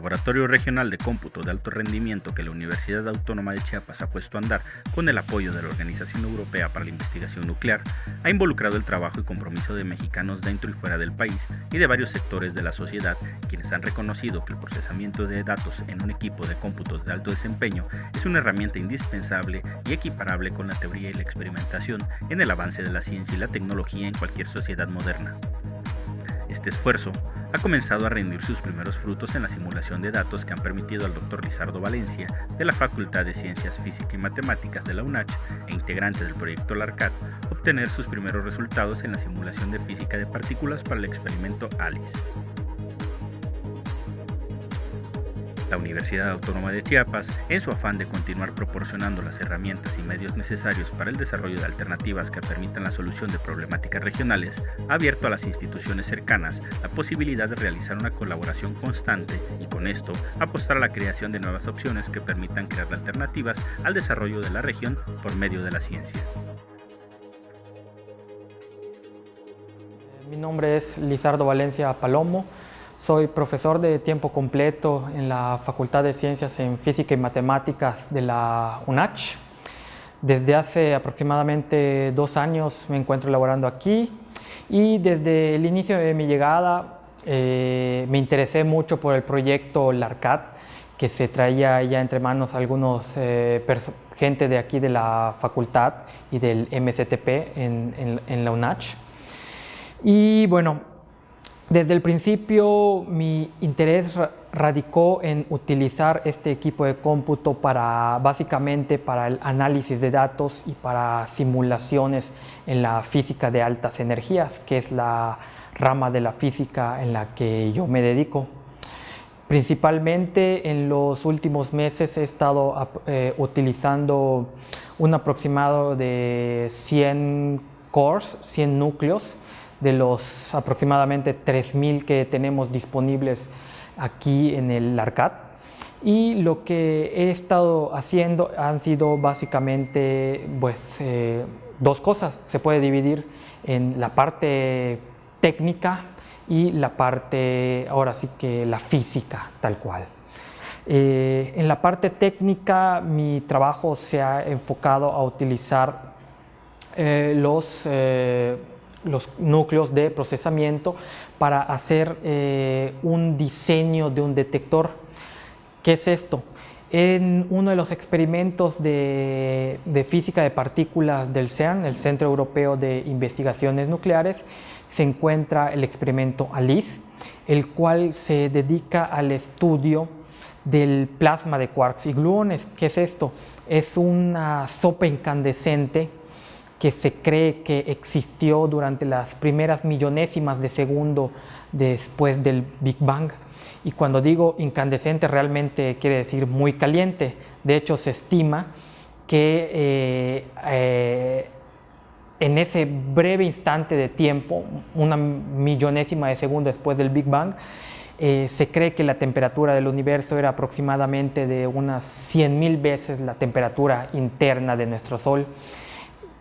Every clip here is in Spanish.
Laboratorio Regional de Cómputo de Alto Rendimiento que la Universidad Autónoma de Chiapas ha puesto a andar con el apoyo de la Organización Europea para la Investigación Nuclear, ha involucrado el trabajo y compromiso de mexicanos dentro y fuera del país y de varios sectores de la sociedad, quienes han reconocido que el procesamiento de datos en un equipo de cómputos de alto desempeño es una herramienta indispensable y equiparable con la teoría y la experimentación en el avance de la ciencia y la tecnología en cualquier sociedad moderna. Este esfuerzo ha comenzado a rendir sus primeros frutos en la simulación de datos que han permitido al Dr. Lizardo Valencia, de la Facultad de Ciencias Físicas y Matemáticas de la UNACH e integrante del proyecto LARCAT, obtener sus primeros resultados en la simulación de física de partículas para el experimento ALICE. La Universidad Autónoma de Chiapas, en su afán de continuar proporcionando las herramientas y medios necesarios para el desarrollo de alternativas que permitan la solución de problemáticas regionales, ha abierto a las instituciones cercanas la posibilidad de realizar una colaboración constante y con esto apostar a la creación de nuevas opciones que permitan crear alternativas al desarrollo de la región por medio de la ciencia. Mi nombre es Lizardo Valencia Palomo. Soy profesor de tiempo completo en la Facultad de Ciencias en Física y Matemáticas de la UNACH. Desde hace aproximadamente dos años me encuentro laborando aquí y desde el inicio de mi llegada eh, me interesé mucho por el proyecto LARCAT que se traía ya entre manos algunos eh, gente de aquí de la facultad y del MCTP en, en, en la UNACH. Y bueno, desde el principio mi interés radicó en utilizar este equipo de cómputo para básicamente para el análisis de datos y para simulaciones en la física de altas energías, que es la rama de la física en la que yo me dedico. Principalmente en los últimos meses he estado eh, utilizando un aproximado de 100 cores, 100 núcleos, de los aproximadamente 3.000 que tenemos disponibles aquí en el ARCAD. Y lo que he estado haciendo han sido básicamente pues, eh, dos cosas. Se puede dividir en la parte técnica y la parte, ahora sí que la física, tal cual. Eh, en la parte técnica mi trabajo se ha enfocado a utilizar eh, los los núcleos de procesamiento para hacer eh, un diseño de un detector. ¿Qué es esto? En uno de los experimentos de, física de partículas del CERN, el Centro Europeo de Investigaciones Nucleares, se encuentra el experimento ALICE, el cual se dedica al estudio del plasma de quarks y gluones. ¿Qué es esto? Es una sopa incandescente que se cree que existió durante las primeras millonésimas de segundo después del Big Bang. Y cuando digo incandescente realmente quiere decir muy caliente. De hecho se estima que eh, eh, en ese breve instante de tiempo, una millonésima de segundo después del Big Bang, eh, se cree que la temperatura del universo era aproximadamente de unas 100.000 veces la temperatura interna de nuestro Sol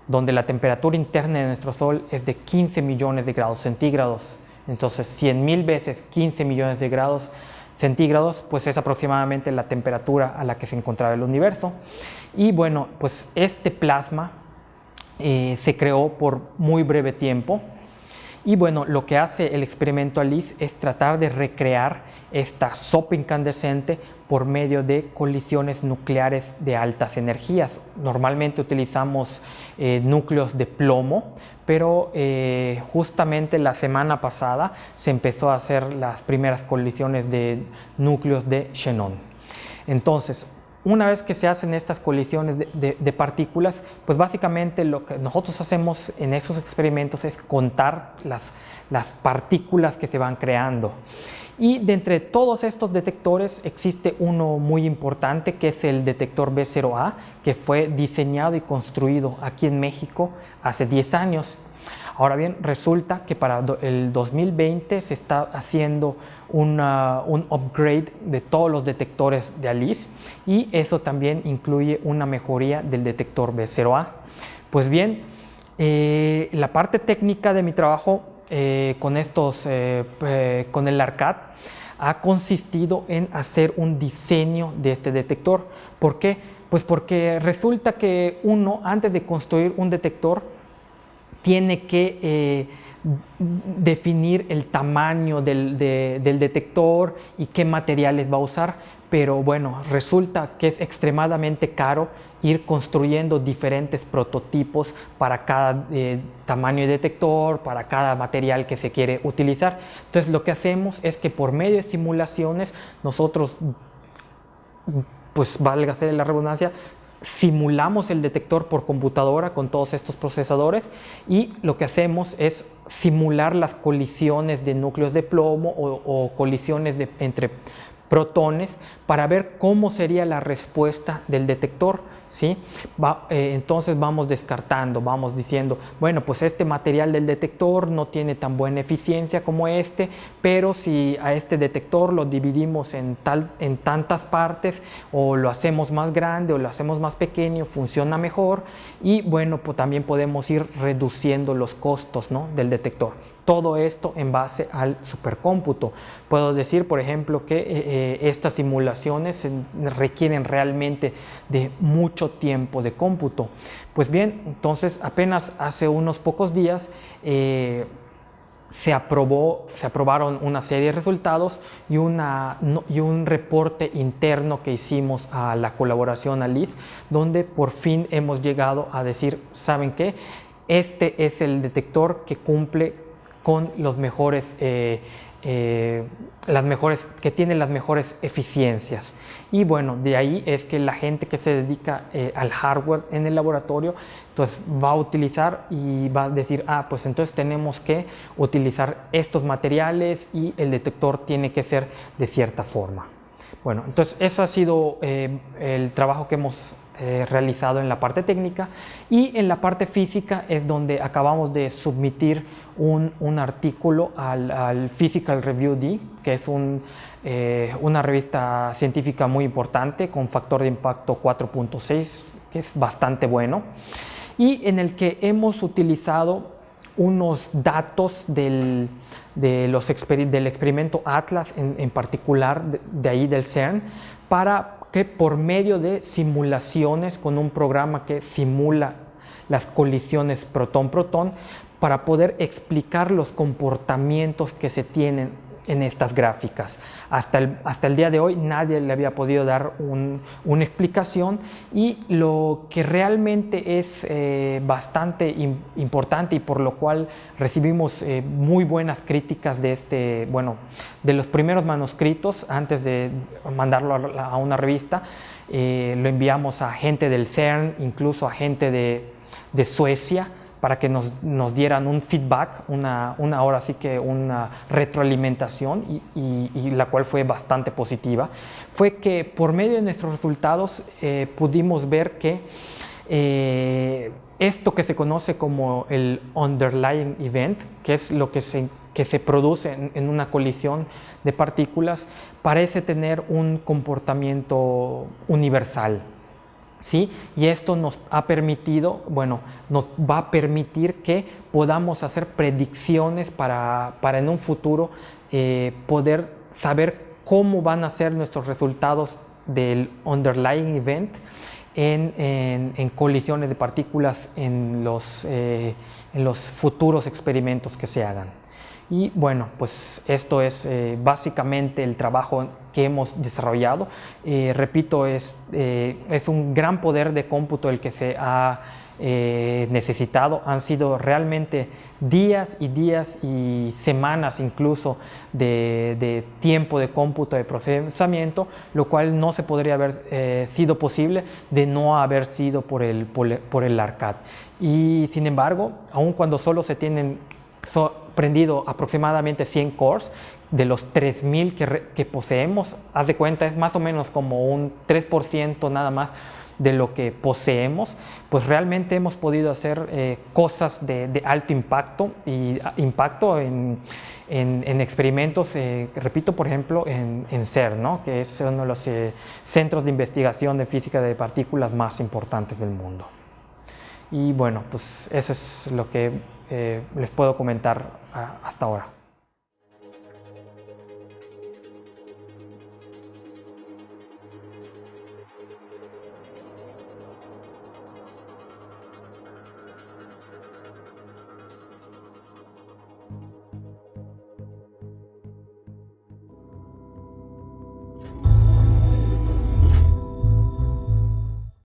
donde la temperatura interna de nuestro Sol es de 15 millones de grados centígrados. Entonces, 100 mil veces 15 millones de grados centígrados, pues es aproximadamente la temperatura a la que se encontraba el universo. Y bueno, pues este plasma eh, se creó por muy breve tiempo, y bueno, lo que hace el experimento ALICE es tratar de recrear esta sopa incandescente por medio de colisiones nucleares de altas energías. Normalmente utilizamos eh, núcleos de plomo, pero eh, justamente la semana pasada se empezó a hacer las primeras colisiones de núcleos de xenón. Entonces, una vez que se hacen estas colisiones de, partículas, pues básicamente lo que nosotros hacemos en esos experimentos es contar las, las partículas que se van creando. Y de entre todos estos detectores existe uno muy importante que es el detector B0A que fue diseñado y construido aquí en México hace 10 años Ahora bien, resulta que para el 2020 se está haciendo un upgrade de todos los detectores de ALICE y eso también incluye una mejoría del detector B0A. Pues bien, eh, la parte técnica de mi trabajo eh, con, estos, eh, con el ARCAD ha consistido en hacer un diseño de este detector. ¿Por qué? Pues porque resulta que uno, antes de construir un detector, tiene que eh, definir el tamaño del, detector y qué materiales va a usar, pero bueno, resulta que es extremadamente caro ir construyendo diferentes prototipos para cada eh, tamaño de detector, para cada material que se quiere utilizar. Entonces lo que hacemos es que por medio de simulaciones nosotros pues valga la redundancia, simulamos el detector por computadora con todos estos procesadores y lo que hacemos es simular las colisiones de núcleos de plomo o, colisiones entre protones para ver cómo sería la respuesta del detector ¿sí? Eh, entonces vamos descartando, vamos diciendo, bueno, pues este material del detector no tiene tan buena eficiencia como este, pero si a este detector lo dividimos en, tal, en tantas partes o lo hacemos más grande o lo hacemos más pequeño, funciona mejor y bueno, pues también podemos ir reduciendo los costos ¿no? del detector todo esto en base al supercómputo. Puedo decir, por ejemplo, que eh, eh, estas simulaciones requieren realmente de mucho tiempo de cómputo. Pues bien, entonces apenas hace unos pocos días eh, se, aprobó, se aprobaron una serie de resultados y, un reporte interno que hicimos a la colaboración ALIS, donde por fin hemos llegado a decir, ¿saben qué? Este es el detector que cumple con los mejores, eh, eh, las mejores, que tiene las mejores eficiencias. Y bueno, de ahí es que la gente que se dedica eh, al hardware en el laboratorio, entonces va a utilizar y va a decir, ah, pues entonces tenemos que utilizar estos materiales y el detector tiene que ser de cierta forma. Bueno, entonces eso ha sido el trabajo que hemos eh, realizado en la parte técnica y en la parte física es donde acabamos de submitir un, un artículo al, al, Physical Review D, que es un, eh, una revista científica muy importante con factor de impacto 4.6, que es bastante bueno, y en el que hemos utilizado unos datos del, de los del experimento Atlas en, en particular, de, de ahí del CERN, para que por medio de simulaciones con un programa que simula las colisiones protón-protón para poder explicar los comportamientos que se tienen en estas gráficas. Hasta el, hasta el día de hoy nadie le había podido dar una explicación y lo que realmente es eh, bastante importante y por lo cual recibimos eh, muy buenas críticas de, este, bueno, de los primeros manuscritos antes de mandarlo a, una revista, eh, lo enviamos a gente del CERN, incluso a gente de, de Suecia, para que nos, nos dieran un feedback, una, una, hora así que una retroalimentación y, la cual fue bastante positiva, fue que por medio de nuestros resultados eh, pudimos ver que eh, esto que se conoce como el underlying event, que es lo que se, que se produce en una colisión de partículas, parece tener un comportamiento universal, ¿sí? Y esto nos ha permitido, bueno, nos va a permitir que podamos hacer predicciones para, para en un futuro eh, poder saber cómo van a ser nuestros resultados del underlying event en, en, colisiones de partículas en los, eh, en los futuros experimentos que se hagan. Y bueno, pues esto es eh, básicamente el trabajo que hemos desarrollado. Eh, repito, es, eh, es un gran poder de cómputo el que se ha necesitado. Han sido realmente días y días y semanas incluso de, de tiempo de cómputo, de procesamiento, lo cual no se podría haber sido posible de no haber sido por el, por el ARCAD. Y sin embargo, aun cuando solo se tienen prendido aproximadamente 100 cores, de los 3000 que, que poseemos, haz de cuenta, es más o menos como un 3% nada más de lo que poseemos, pues realmente hemos podido hacer eh, cosas de, alto impacto y ah, impacto en, en, experimentos, eh, repito, por ejemplo, en, en, CER, ¿no? que es uno de los eh, centros de investigación de física de partículas más importantes del mundo. Y bueno, pues eso es lo que eh, les puedo comentar ah, hasta ahora.